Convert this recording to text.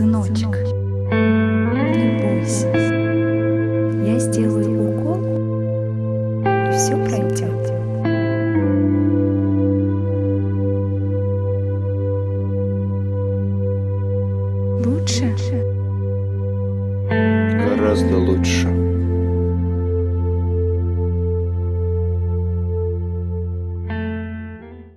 Сыночек, не бойся. Я сделаю укол, и все пройдет. Лучше? Гораздо лучше.